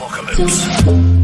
apocalypse.